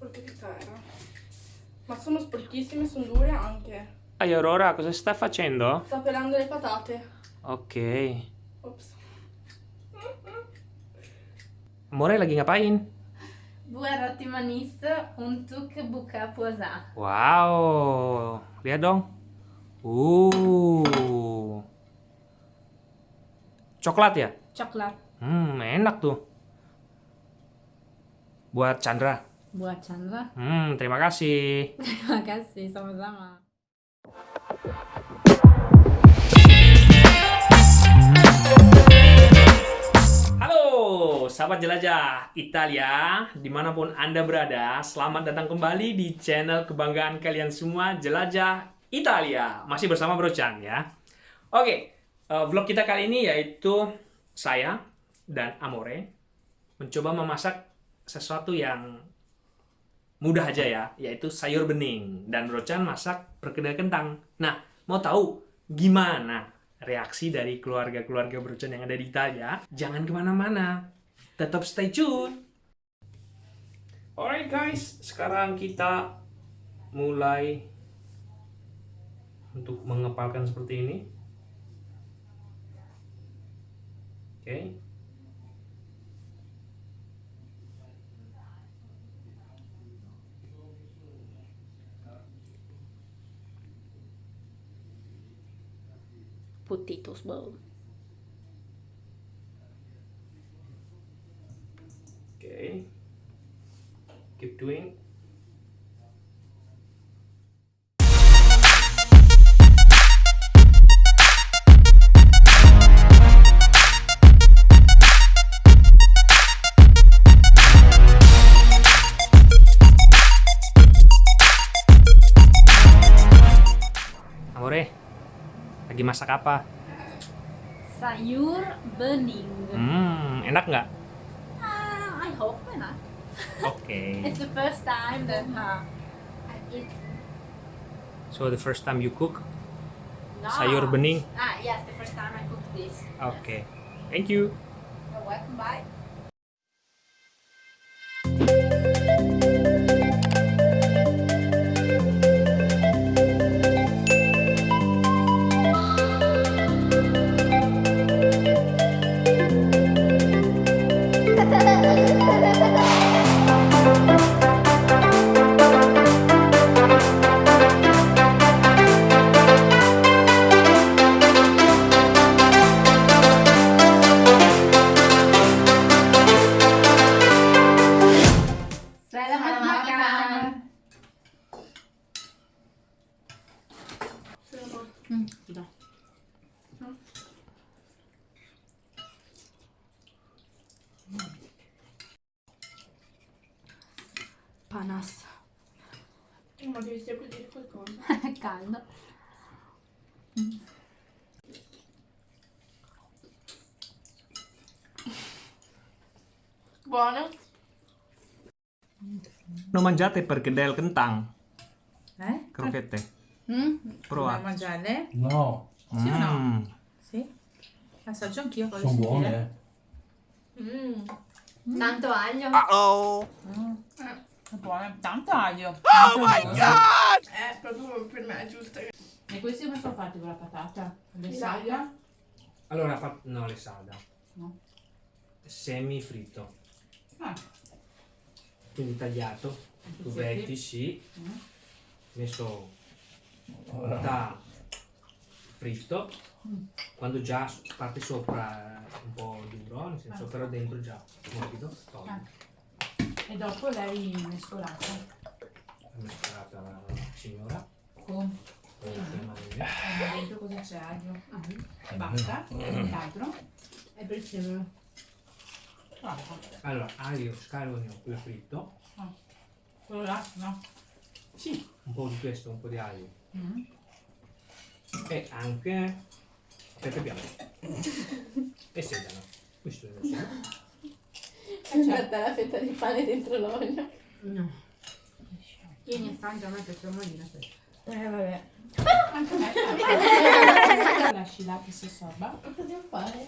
Porchetta era. Ma sono sporchissime, sono dure anche. Ehi Aurora, cosa stai facendo? Sto pelando le patate. Oke. Ops. Amore, lagi ngapain? Buat roti manis untuk buka puasa. Wow, lihat dong. Uh. Coklat ya? Coklat. Hmm, enak tuh. Buat Chandra. Buat Chandra. Hmm, terima kasih. Terima kasih, sama-sama. Halo, sahabat jelajah Italia, di mana pun Anda berada, selamat datang kembali di channel kebanggaan kalian semua, Jelajah Italia. Masih bersama Bro Chan ya. Oke, eh, vlog kita kali ini yaitu saya dan Amore mencoba memasak sesuatu yang mudah aja ya, yaitu sayur bening. Dan Bro Chan masak perkedel kentang. Nah, mau tahu gimana reaksi dari keluarga-keluarga Bro Chan yang ada di Italia? Jangan ke mana-mana, tetap stay tune. Alright guys, sekarang kita mulai untuk mengepalkan seperti ini. Oke. Potatoes bowl. Okay. Keep doing. Amore, lagi masak apa? Sayur bening. Hmm, enak nggak? Ah, I hope not. Oke. It's the first time that uh, I eat. So the first time you cook No. sayur bening. Ah, yes, the first time I cook this. Oke. Thank you. You're welcome. Bye. Hmm, sudah. Panas. Ma devi sempre dire qualcosa. Caldo. Buono? Non mangiate perkedel kentang, Eh? crocchette. Mm? Prova. Vuoi mangiarle? No, Sì o no? Mm. Sì? Assaggio anch'io voglio sono buone. eh. Mm. Tanto aglio. Mm. È buone. Tanto aglio. Oh my god! Eh, proprio per me è giusto. E questi come sono fatti con la patata? Le Di saglia? Allora, fa... no, le sada. No. Semi fritto. Ah. Quindi tagliato, cubetti, sì. Mm. Messo da fritto. Quando già parte sopra un po' duro, nel senso Ah. però dentro già morbido. Ah. E dopo lei mescolata mescolata la signora. con con le e dentro cosa c'è aglio e basta. Nient'altro. È per. Troppo. Allora, aglio, scalogno, quello fritto. Quello là? No. Sì, un po' di questo, un po' di aglio. Mm. E anche pepe bianco. e sedano. Questo è il mio Guarda la fetta di pane dentro l'olio. No. Tieni e mangia a me per moglie. Eh, vabbè. Anche me. Lasci là che si assorba. Cosa devo fare?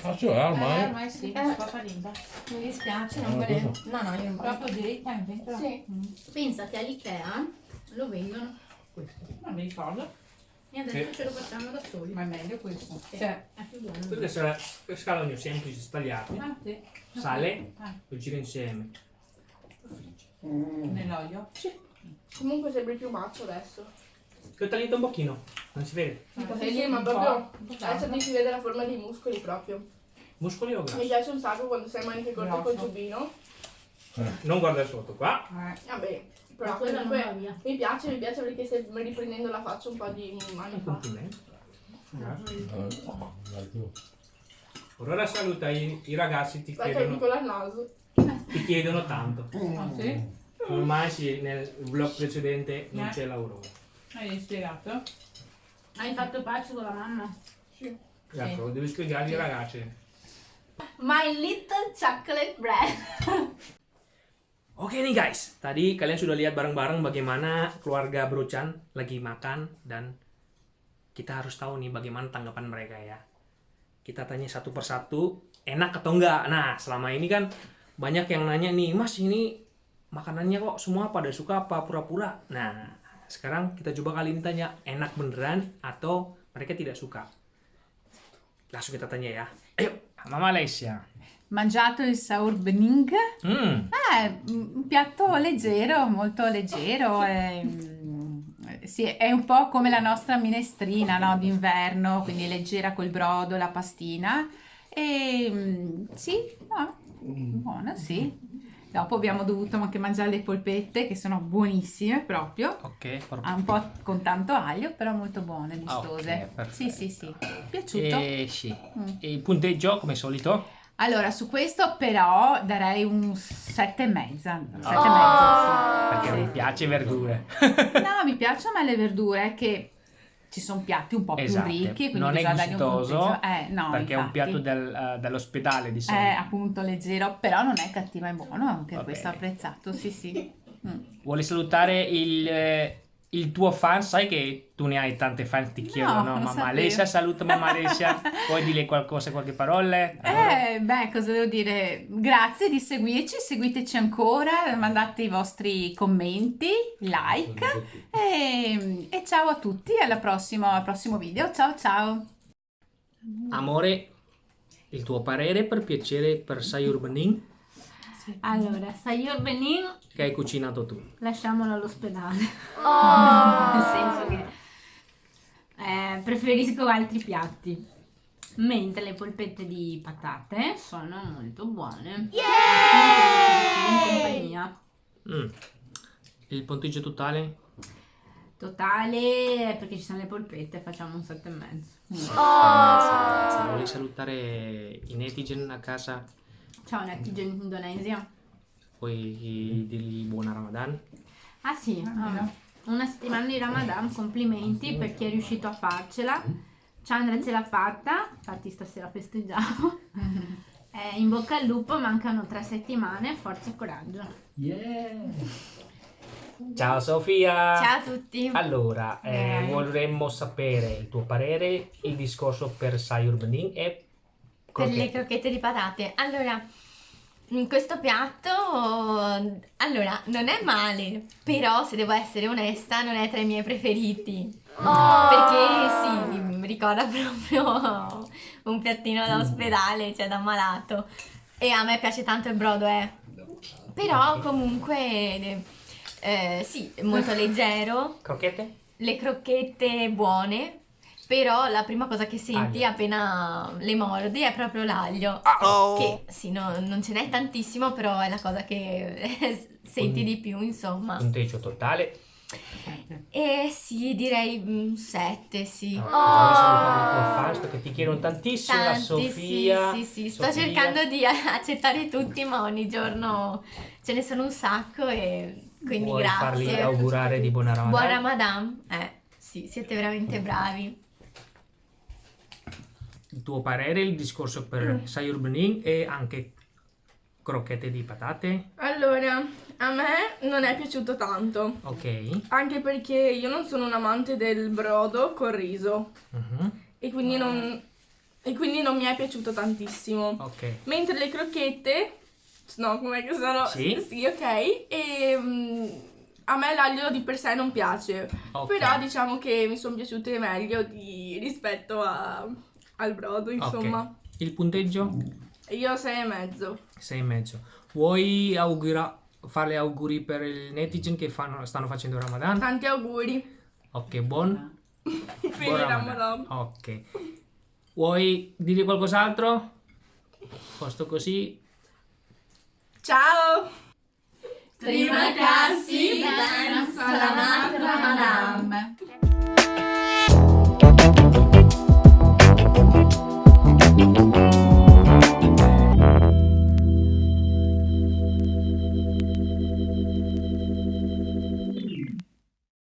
Faccio eh, Eh, ormai. ormai sì, Eh. scopa limpa. Mi dispiace, non Ah, volevo. cosa? No, no, io non volevo. Proprio dritta in pentola. Sì. Mm. Pensa che all'Ikea lo vendono questo. Non mi ricordo, E adesso ce lo facciamo da soli. ma è meglio questo. Sì, Cioè, è più buono. Queste sono le scalogno semplici, stagliate, Ah, sì. sale, Ah, lo giro insieme. nell'olio? comunque sembri più macio adesso. Ti ho tagliato un pochino, non si vede. Ah, Sì, sì, ma proprio- Adesso ti si vede la forma dei muscoli proprio. Muscoli o Mi grassi? piace un sacco quando sei maniche corte col giubbino. Non guardare sotto qua. Eh, Vabbè, però comunque mi piace, mi piace perché stai riprendendo la faccia un po' di Un fa. Eh, ora saluta i, i ragazzi, ti che chiedono, piccola al naso. ti chiedono tanto. ah, sì? Ormai sì, nel vlog precedente non Eh. c'è l'Aurora. Hai spiegato? Hai fatto pace con la mamma? Sì. Ecco, devi spiegargli ai ragazzi. My little chocolate bread. Oke nih guys, tadi kalian sudah lihat bareng-bareng bagaimana keluarga Brochan lagi makan dan kita harus tahu nih bagaimana tanggapan mereka ya. Kita tanya satu persatu, enak atau enggak. Nah, selama ini kan banyak yang nanya nih, Mas ini makanannya kok semua pada suka apa pura-pura. Nah, sekarang kita coba kali ini tanya, enak beneran atau mereka tidak suka. Langsung kita tanya ya. Ayo, Mama Alessia. Mangiato il saur bening? Hmm, Eh, un piatto leggero, molto leggero. e, mm, sì, è un po' come la nostra minestrina, no? D'inverno, quindi leggera col brodo, la pastina. E mm, sì, no, buona, sì. Dopo abbiamo dovuto anche mangiare le polpette che sono buonissime proprio. oke. Ah, Un po' con tanto aglio, però molto buone, Ah, gustose. ok, perfetto. sì, sì, sì. Piaciuto? Eh sì. Mm. E il punteggio come solito? Allora, su questo però darei un sette e mezza. Sette Oh! e mezzo, Perché sì. mi piace verdure. Sì. No, mi piacciono le verdure che ci sono piatti un po' Esatto, più ricchi, quindi non è bisogna gustoso. Eh, no, perché è un infatti. piatto del, eh, dell'ospedale di È solito. appunto leggero, però non è cattivo, è buono, anche Va questo bene. apprezzato, sì sì. Mm. Vuole salutare il, eh, il tuo fan? Sai che tu ne hai tante fan, ti chiedono, no? non Mamma. Alessia, saluta mamma Alessia. Puoi dire qualcosa, qualche parola? Eh, beh, cosa devo dire? Grazie di seguirci, seguiteci ancora, mandate i vostri commenti, like e, e ciao a tutti, alla prossima, al prossimo video, ciao ciao! Amore, il tuo parere per piacere per Sayur Bening Allora, Sayur Benin che hai cucinato tu? lasciamolo all'ospedale. Nel senso che eh, preferisco altri piatti. Mentre le polpette di patate sono molto buone. In compagnia. Mm. Il punteggio totale? Totale, perché ci sono le polpette, facciamo un 7,5. Grazie. Vuoi salutare i netizen a casa? Ciao netizen in Indonesia. Puoi dirgli buona Ramadan? Ah sì, Ah, ah, una settimana di Ramadan, complimenti per chi è riuscito a farcela. Chandra ce l'ha fatta, infatti stasera festeggiamo. Eh, in bocca al lupo, mancano tre settimane, forza e coraggio. Ciao Sofia! Ciao a tutti! Allora, eh, vorremmo sapere il tuo parere, il discorso per Sayur Bening e Per le crocchette. di patate. Allora, in questo piatto, allora, non è male, però se devo essere onesta, non è tra i miei preferiti. Perché sì, mi ricorda proprio un piattino da ospedale, cioè da malato. E a me piace tanto il brodo, eh. Però comunque, eh, sì, molto leggero, Crocchette? le crocchette buone, però la prima cosa che senti Aglio. appena le mordi è proprio l'aglio. Che sì, no- non ce n'è tantissimo, però è la cosa che senti di più, insomma. Punteggio totale. E sì, direi 7, sì. No, Vuoi salutare i tuoi fans perché ti chiedono tantissimo la Tanti, Sofia. sì, sì, sì, sto Sofia. cercando di accettare tutti, ma ogni giorno ce ne sono un sacco e quindi Vuoi grazie. augurare di buona Ramadan? Buon Ramadan. Eh, sì, siete veramente bravi. Il tuo parere, il discorso per Sayur Bening e anche crocchette di patate? Allora, a me non è piaciuto tanto. Ok. Anche perché io non sono un amante del brodo col riso. Mhm. E quindi non, e quindi non mi è piaciuto tantissimo. Ok. Mentre le crocchette, no, com'è che sono? Sì. Sì, ok. E mm, a me l'aglio di per sé non piace. Ok. Però diciamo che mi sono piaciute meglio di- rispetto a- al brodo, insomma. Ok. Il punteggio? Io sei e mezzo. Sei e mezzo. Vuoi augura- fare auguri per il netizen che fanno- stanno facendo Ramadan? Tanti auguri Ok, buon, il Ramadan. Ramadan. Ok. Vuoi dire qualcos'altro? Posto così. Ciao! Terima kasih dan selamat Ramadan.